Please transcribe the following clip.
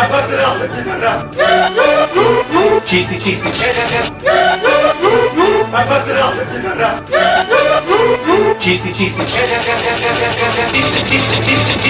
I busted out the raspberry. Cheesy cheesy. Cheesy cheesy. Cheesy cheesy.